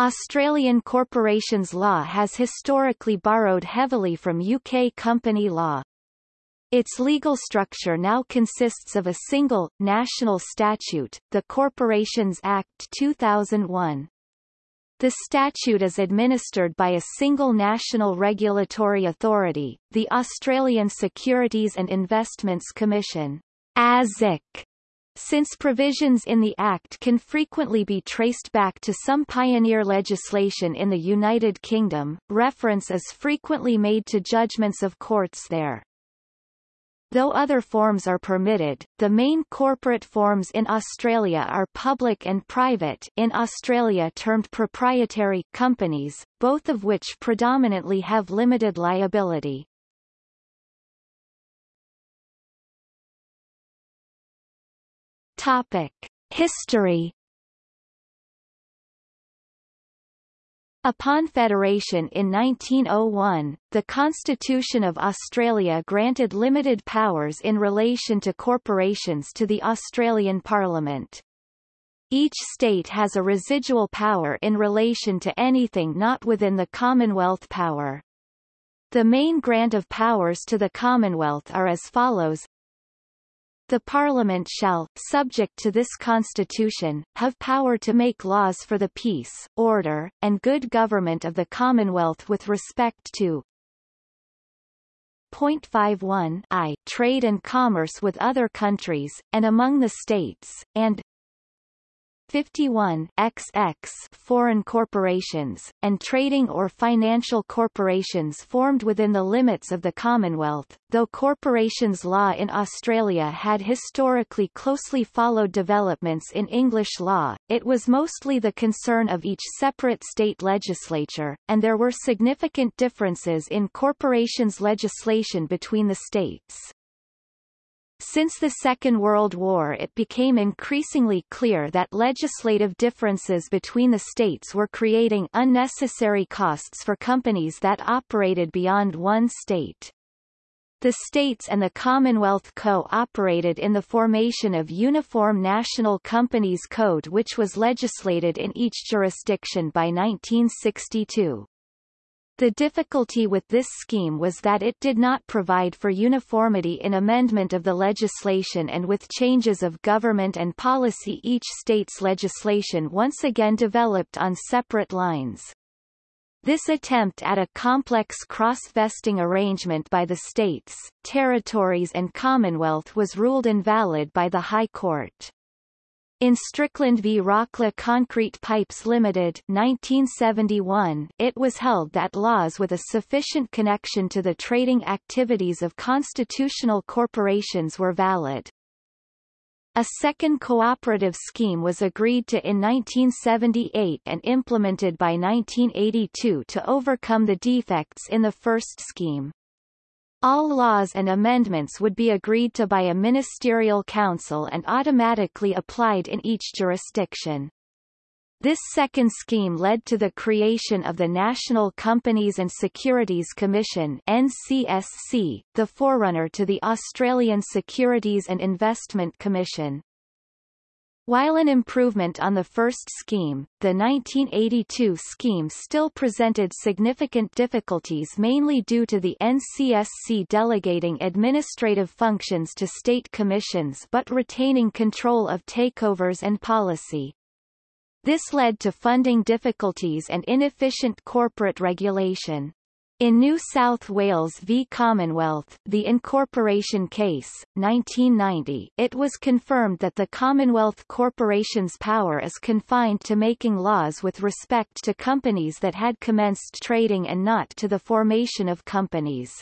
Australian corporations law has historically borrowed heavily from UK company law. Its legal structure now consists of a single, national statute, the Corporations Act 2001. The statute is administered by a single national regulatory authority, the Australian Securities and Investments Commission ASIC. Since provisions in the Act can frequently be traced back to some pioneer legislation in the United Kingdom, reference is frequently made to judgments of courts there. Though other forms are permitted, the main corporate forms in Australia are public and private in Australia termed proprietary companies, both of which predominantly have limited liability. Topic. History Upon federation in 1901, the Constitution of Australia granted limited powers in relation to corporations to the Australian Parliament. Each state has a residual power in relation to anything not within the Commonwealth power. The main grant of powers to the Commonwealth are as follows the Parliament shall, subject to this Constitution, have power to make laws for the peace, order, and good government of the Commonwealth with respect to Point 51 I trade and commerce with other countries, and among the states, and 51 XX foreign corporations, and trading or financial corporations formed within the limits of the Commonwealth. Though corporations law in Australia had historically closely followed developments in English law, it was mostly the concern of each separate state legislature, and there were significant differences in corporations legislation between the states. Since the Second World War it became increasingly clear that legislative differences between the states were creating unnecessary costs for companies that operated beyond one state. The states and the Commonwealth co-operated in the formation of Uniform National Companies Code which was legislated in each jurisdiction by 1962. The difficulty with this scheme was that it did not provide for uniformity in amendment of the legislation and with changes of government and policy each state's legislation once again developed on separate lines. This attempt at a complex cross-vesting arrangement by the states, territories and Commonwealth was ruled invalid by the High Court. In Strickland v Rocla Concrete Pipes Limited 1971, it was held that laws with a sufficient connection to the trading activities of constitutional corporations were valid. A second cooperative scheme was agreed to in 1978 and implemented by 1982 to overcome the defects in the first scheme. All laws and amendments would be agreed to by a ministerial council and automatically applied in each jurisdiction. This second scheme led to the creation of the National Companies and Securities Commission NCSC, the forerunner to the Australian Securities and Investment Commission. While an improvement on the first scheme, the 1982 scheme still presented significant difficulties mainly due to the NCSC delegating administrative functions to state commissions but retaining control of takeovers and policy. This led to funding difficulties and inefficient corporate regulation. In New South Wales v Commonwealth, the incorporation case, 1990, it was confirmed that the Commonwealth Corporation's power is confined to making laws with respect to companies that had commenced trading and not to the formation of companies.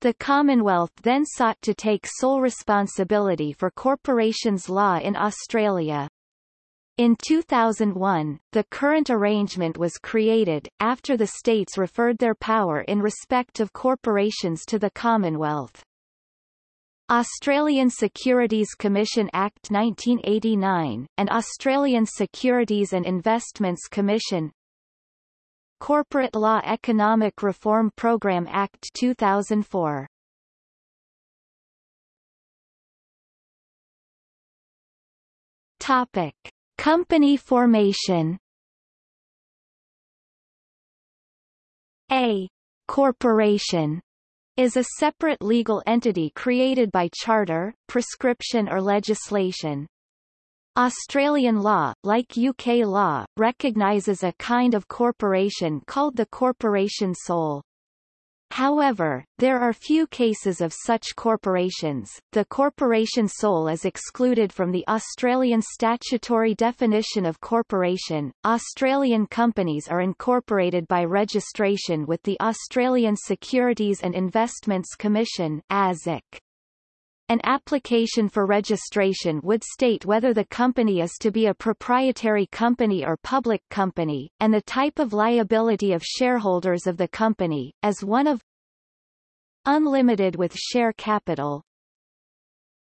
The Commonwealth then sought to take sole responsibility for corporations law in Australia. In 2001, the current arrangement was created, after the states referred their power in respect of corporations to the Commonwealth. Australian Securities Commission Act 1989, and Australian Securities and Investments Commission Corporate Law Economic Reform Programme Act 2004 Topic. Company formation A corporation is a separate legal entity created by charter, prescription or legislation. Australian law, like UK law, recognises a kind of corporation called the corporation sole. However, there are few cases of such corporations. The corporation sole is excluded from the Australian statutory definition of corporation. Australian companies are incorporated by registration with the Australian Securities and Investments Commission (ASIC). An application for registration would state whether the company is to be a proprietary company or public company, and the type of liability of shareholders of the company, as one of unlimited with share capital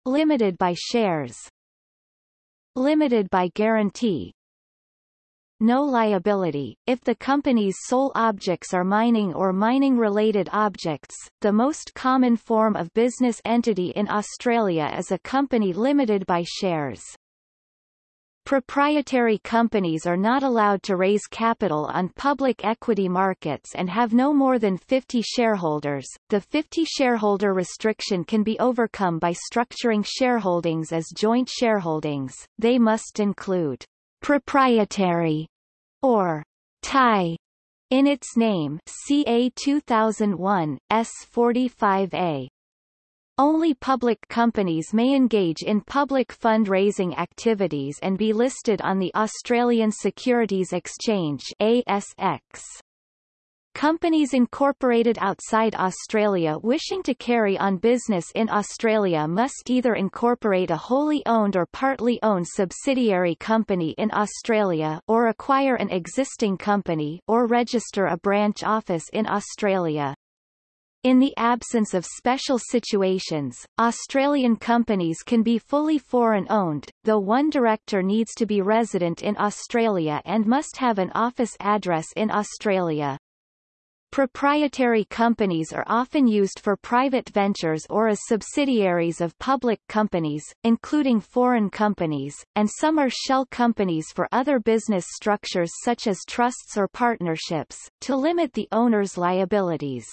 limited by shares limited by guarantee no liability, if the company's sole objects are mining or mining-related objects. The most common form of business entity in Australia is a company limited by shares. Proprietary companies are not allowed to raise capital on public equity markets and have no more than 50 shareholders. The 50 shareholder restriction can be overcome by structuring shareholdings as joint shareholdings. They must include proprietary, or Pty, in its name CA 2001, S45A. Only public companies may engage in public fundraising activities and be listed on the Australian Securities Exchange ASX. Companies incorporated outside Australia wishing to carry on business in Australia must either incorporate a wholly owned or partly owned subsidiary company in Australia or acquire an existing company or register a branch office in Australia. In the absence of special situations, Australian companies can be fully foreign-owned, though one director needs to be resident in Australia and must have an office address in Australia. Proprietary companies are often used for private ventures or as subsidiaries of public companies, including foreign companies, and some are shell companies for other business structures such as trusts or partnerships, to limit the owner's liabilities.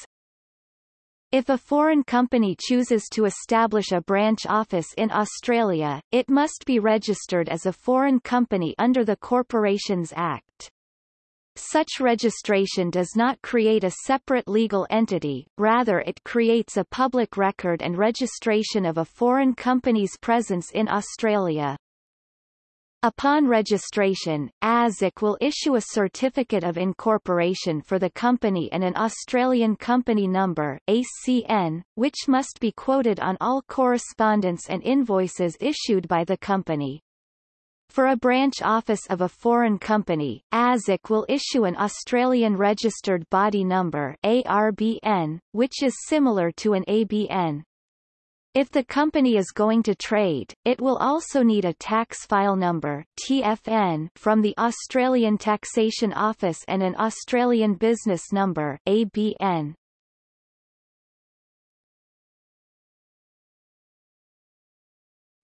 If a foreign company chooses to establish a branch office in Australia, it must be registered as a foreign company under the Corporations Act. Such registration does not create a separate legal entity, rather it creates a public record and registration of a foreign company's presence in Australia. Upon registration, ASIC will issue a Certificate of Incorporation for the company and an Australian Company Number ACN, which must be quoted on all correspondence and invoices issued by the company. For a branch office of a foreign company, ASIC will issue an Australian Registered Body Number ARBN, which is similar to an ABN. If the company is going to trade, it will also need a tax file number TFN from the Australian Taxation Office and an Australian Business Number ABN.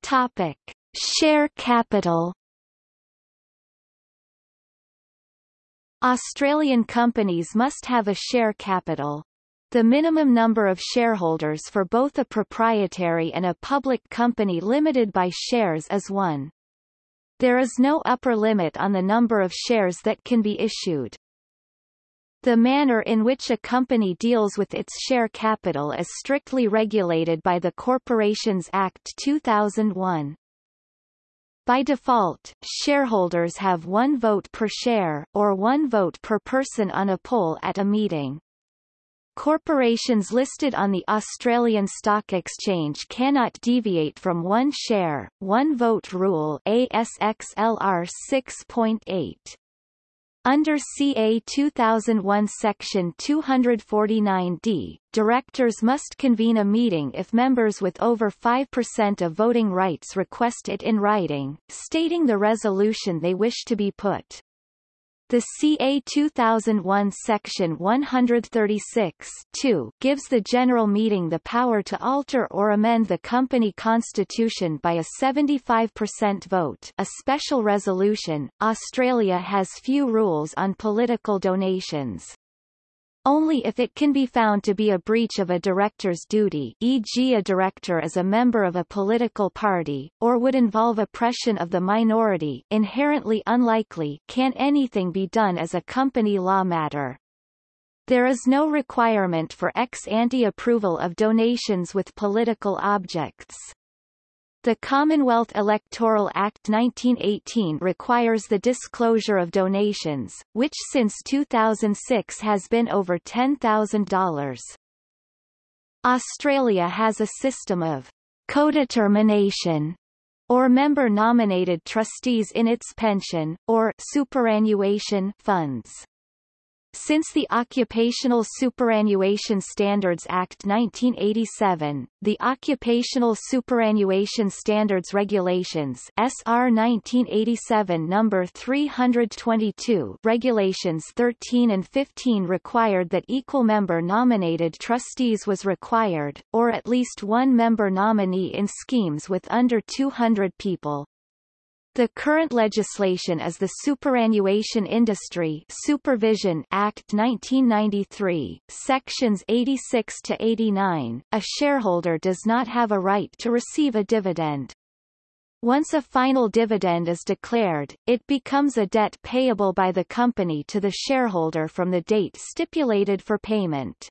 Topic: Share capital Australian companies must have a share capital. The minimum number of shareholders for both a proprietary and a public company limited by shares is one. There is no upper limit on the number of shares that can be issued. The manner in which a company deals with its share capital is strictly regulated by the Corporations Act 2001. By default, shareholders have one vote per share, or one vote per person on a poll at a meeting. Corporations listed on the Australian Stock Exchange cannot deviate from one share, one vote rule ASXLR 6.8. Under CA 2001 Section 249D, directors must convene a meeting if members with over 5% of voting rights request it in writing, stating the resolution they wish to be put. The CA 2001 Section 136 gives the General Meeting the power to alter or amend the company constitution by a 75% vote a special resolution. Australia has few rules on political donations. Only if it can be found to be a breach of a director's duty e.g. a director is a member of a political party, or would involve oppression of the minority inherently unlikely can anything be done as a company law matter. There is no requirement for ex-ante approval of donations with political objects. The Commonwealth Electoral Act 1918 requires the disclosure of donations, which since 2006 has been over $10,000. Australia has a system of codetermination or member-nominated trustees in its pension, or superannuation funds. Since the Occupational Superannuation Standards Act 1987, the Occupational Superannuation Standards Regulations SR 1987 number 322 Regulations 13 and 15 required that equal member nominated trustees was required, or at least one member nominee in schemes with under 200 people. The current legislation is the Superannuation Industry Supervision Act 1993, sections 86 to 89. A shareholder does not have a right to receive a dividend. Once a final dividend is declared, it becomes a debt payable by the company to the shareholder from the date stipulated for payment.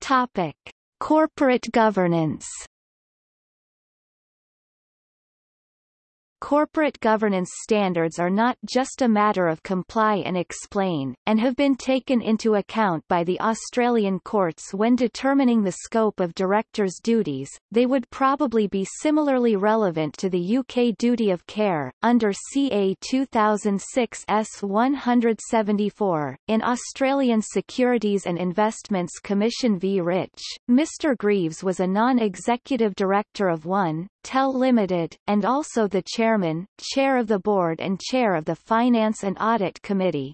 Topic. Corporate governance Corporate governance standards are not just a matter of comply and explain, and have been taken into account by the Australian courts when determining the scope of directors' duties, they would probably be similarly relevant to the UK duty of care, under CA 2006 S174. In Australian Securities and Investments Commission v Rich, Mr Greaves was a non-executive director of One, Tel Limited, and also the chairman, chair of the board and chair of the Finance and Audit Committee.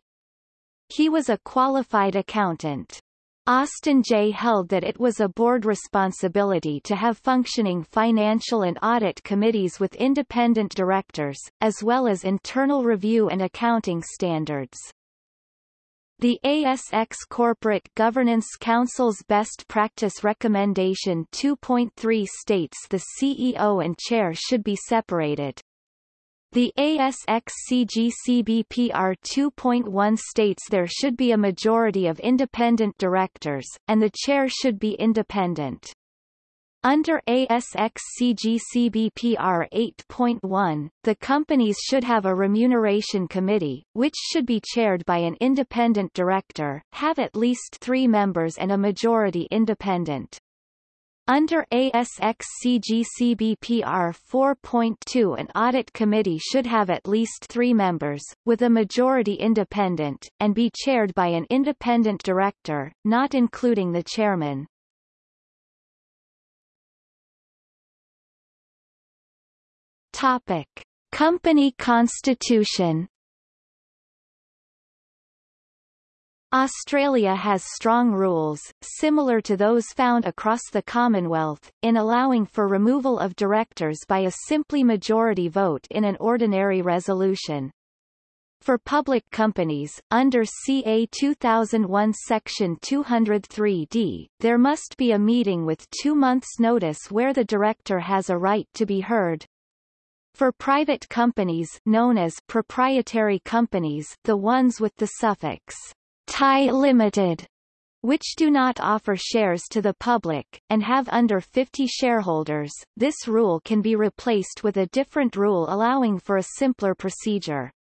He was a qualified accountant. Austin J. held that it was a board responsibility to have functioning financial and audit committees with independent directors, as well as internal review and accounting standards. The ASX Corporate Governance Council's Best Practice Recommendation 2.3 states the CEO and chair should be separated. The ASX CGCBPR 2.1 states there should be a majority of independent directors, and the chair should be independent. Under ASX CGCBPR 8.1, the companies should have a remuneration committee, which should be chaired by an independent director, have at least three members and a majority independent. Under ASX CGCBPR 4.2 an audit committee should have at least three members, with a majority independent, and be chaired by an independent director, not including the chairman. Topic: Company constitution. Australia has strong rules, similar to those found across the Commonwealth, in allowing for removal of directors by a simply majority vote in an ordinary resolution. For public companies, under CA 2001 Section 203d, there must be a meeting with two months' notice where the director has a right to be heard, for private companies known as proprietary companies the ones with the suffix Pty Limited which do not offer shares to the public, and have under 50 shareholders, this rule can be replaced with a different rule allowing for a simpler procedure.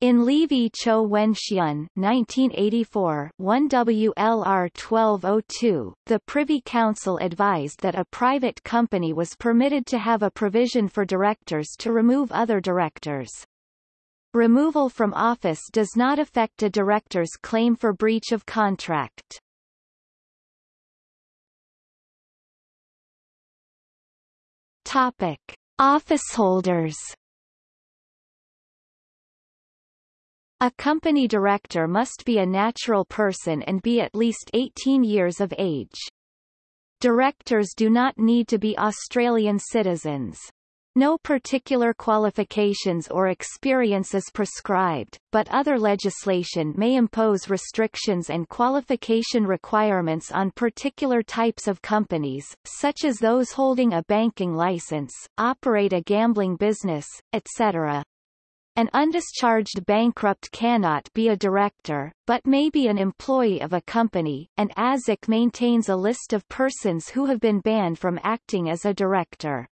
In Lee v Chou Wen Hsien 1984 1 WLR 1202, the Privy Council advised that a private company was permitted to have a provision for directors to remove other directors. Removal from office does not affect a director's claim for breach of contract. Topic. Officeholders A company director must be a natural person and be at least 18 years of age. Directors do not need to be Australian citizens. No particular qualifications or experience is prescribed, but other legislation may impose restrictions and qualification requirements on particular types of companies, such as those holding a banking license, operate a gambling business, etc. An undischarged bankrupt cannot be a director, but may be an employee of a company, and ASIC maintains a list of persons who have been banned from acting as a director.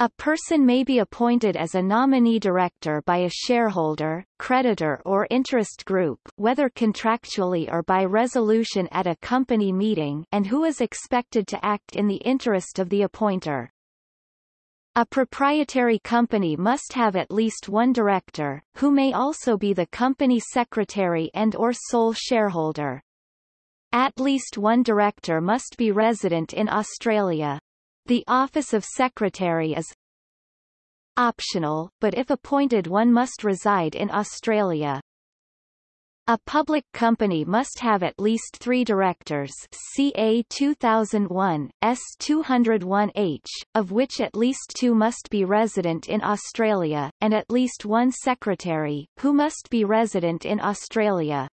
A person may be appointed as a nominee director by a shareholder, creditor or interest group whether contractually or by resolution at a company meeting and who is expected to act in the interest of the appointer. A proprietary company must have at least one director, who may also be the company secretary and or sole shareholder. At least one director must be resident in Australia. The office of secretary is optional, but if appointed one must reside in Australia. A public company must have at least three directors CA 2001, S201H, of which at least two must be resident in Australia, and at least one secretary, who must be resident in Australia.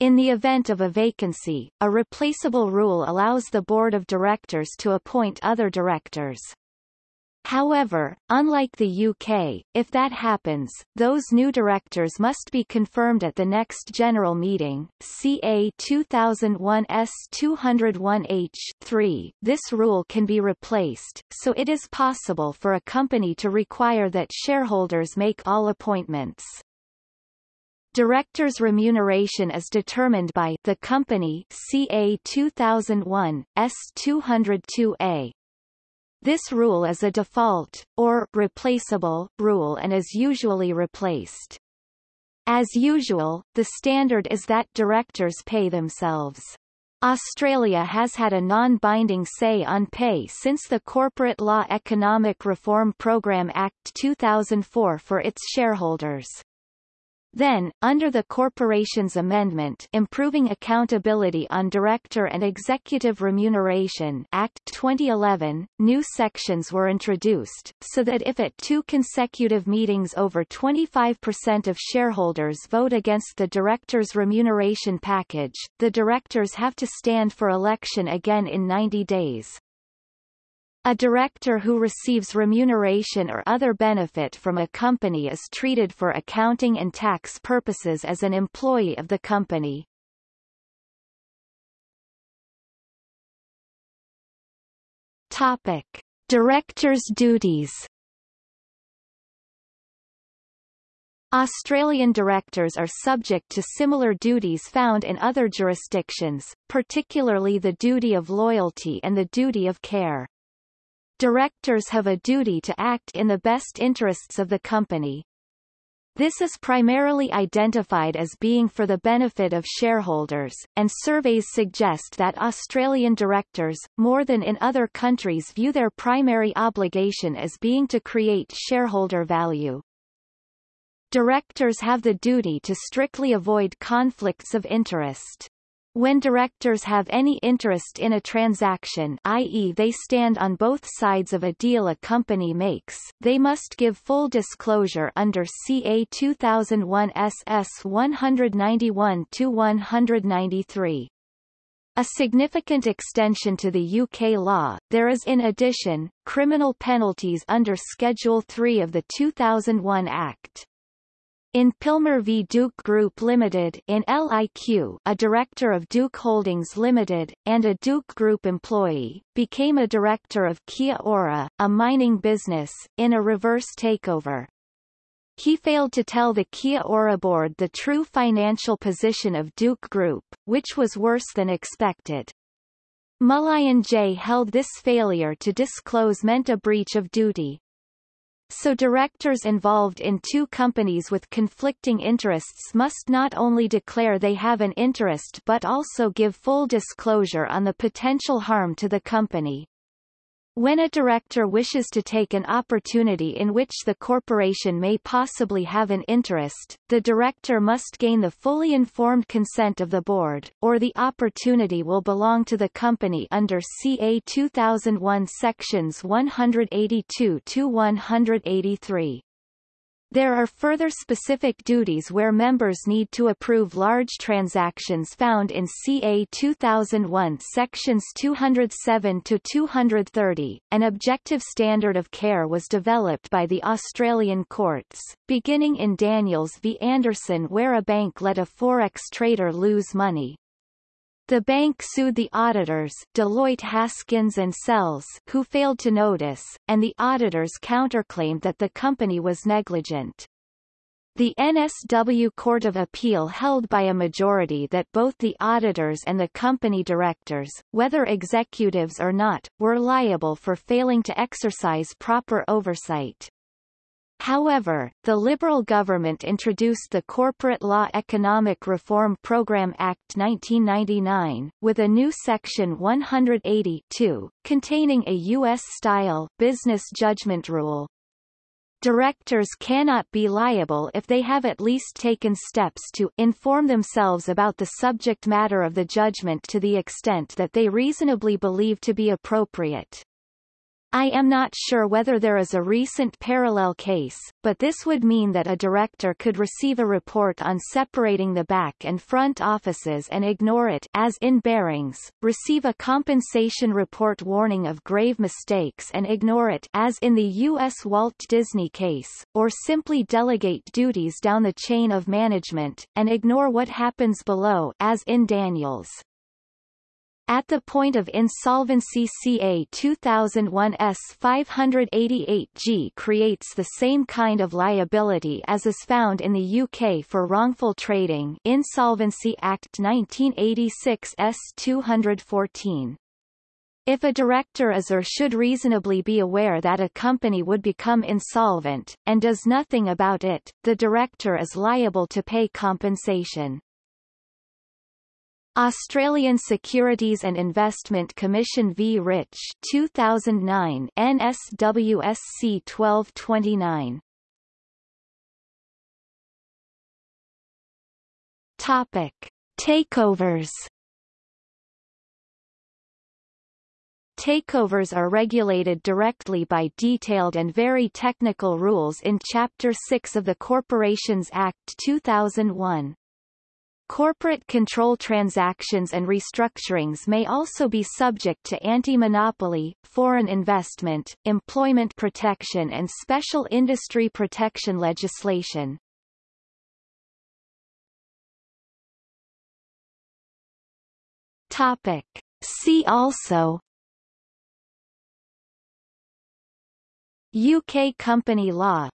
In the event of a vacancy, a replaceable rule allows the board of directors to appoint other directors. However, unlike the UK, if that happens, those new directors must be confirmed at the next general meeting, CA 2001 S201H3. This rule can be replaced, so it is possible for a company to require that shareholders make all appointments. Directors' remuneration is determined by the company CA 2001, S202A. This rule is a default, or replaceable, rule and is usually replaced. As usual, the standard is that directors pay themselves. Australia has had a non-binding say on pay since the Corporate Law Economic Reform Programme Act 2004 for its shareholders. Then, under the Corporations Amendment Improving Accountability on Director and Executive Remuneration Act 2011, new sections were introduced, so that if at two consecutive meetings over 25% of shareholders vote against the director's remuneration package, the directors have to stand for election again in 90 days. A director who receives remuneration or other benefit from a company is treated for accounting and tax purposes as an employee of the company. Topic. Director's duties Australian directors are subject to similar duties found in other jurisdictions, particularly the duty of loyalty and the duty of care. Directors have a duty to act in the best interests of the company. This is primarily identified as being for the benefit of shareholders, and surveys suggest that Australian directors, more than in other countries view their primary obligation as being to create shareholder value. Directors have the duty to strictly avoid conflicts of interest. When directors have any interest in a transaction i.e. they stand on both sides of a deal a company makes, they must give full disclosure under CA 2001 SS 191-193. A significant extension to the UK law, there is in addition, criminal penalties under Schedule 3 of the 2001 Act. In Pilmer v Duke Group Limited in LIQ, a director of Duke Holdings Limited, and a Duke Group employee, became a director of Kia Ora, a mining business, in a reverse takeover. He failed to tell the Kia Ora board the true financial position of Duke Group, which was worse than expected. Mullighan J. held this failure to disclose meant a breach of duty. So directors involved in two companies with conflicting interests must not only declare they have an interest but also give full disclosure on the potential harm to the company. When a director wishes to take an opportunity in which the corporation may possibly have an interest, the director must gain the fully informed consent of the board, or the opportunity will belong to the company under CA 2001 sections 182-183. There are further specific duties where members need to approve large transactions found in CA 2001 sections 207 to 230. An objective standard of care was developed by the Australian courts, beginning in Daniels v Anderson where a bank let a forex trader lose money. The bank sued the auditors Deloitte Haskins and Sells who failed to notice, and the auditors counterclaimed that the company was negligent. The NSW Court of Appeal held by a majority that both the auditors and the company directors, whether executives or not, were liable for failing to exercise proper oversight. However, the Liberal government introduced the Corporate Law Economic Reform Program Act 1999, with a new Section 180 containing a U.S.-style business judgment rule. Directors cannot be liable if they have at least taken steps to inform themselves about the subject matter of the judgment to the extent that they reasonably believe to be appropriate. I am not sure whether there is a recent parallel case, but this would mean that a director could receive a report on separating the back and front offices and ignore it as in Barings, receive a compensation report warning of grave mistakes and ignore it as in the U.S. Walt Disney case, or simply delegate duties down the chain of management, and ignore what happens below as in Daniels. At the point of insolvency CA 2001 S 588G creates the same kind of liability as is found in the UK for wrongful trading Insolvency Act 1986 S 214. If a director is or should reasonably be aware that a company would become insolvent, and does nothing about it, the director is liable to pay compensation. Australian Securities and Investment Commission v. Rich 2009 NSWSC 1229 Topic. Takeovers Takeovers are regulated directly by detailed and very technical rules in Chapter 6 of the Corporations Act 2001. Corporate control transactions and restructurings may also be subject to anti-monopoly, foreign investment, employment protection and special industry protection legislation. Topic. See also UK company law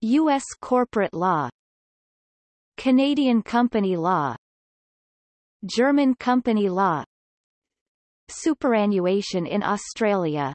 U.S. corporate law Canadian company law. German company law. Superannuation in Australia